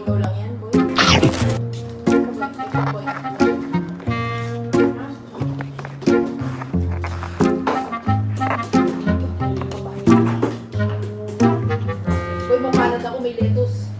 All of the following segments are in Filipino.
Ikaw lang yan, boy. boy. Boy, mapanat ako may lettuce.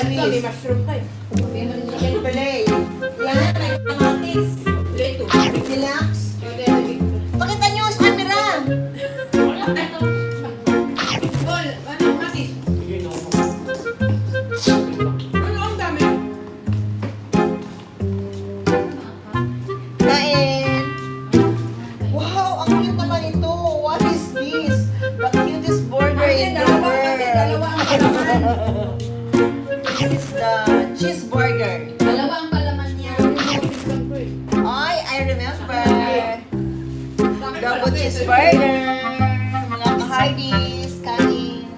Palad ka, may mushroom ka eh. Chicken fillet. Yan, may kamatis. Leto. Deluxe. Pakita niyo sa camera. Tol, ano, kamatis? Ano ang dami? Kain. Wow, ang cute naman ito. What is this? The cutest Kasi in the dalawa, kasi dalawa Double cheeseburger. Mga ka-hardies. Kain.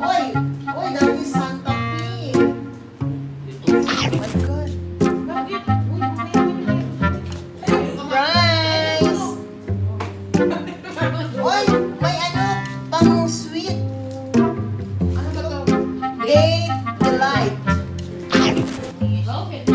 Oy! Oy, that is Santa Fe. Oh my God. Bakit? Uy, may Fries! Oy, may ano, pang sweet. Ano ba to? Gate delight. Alam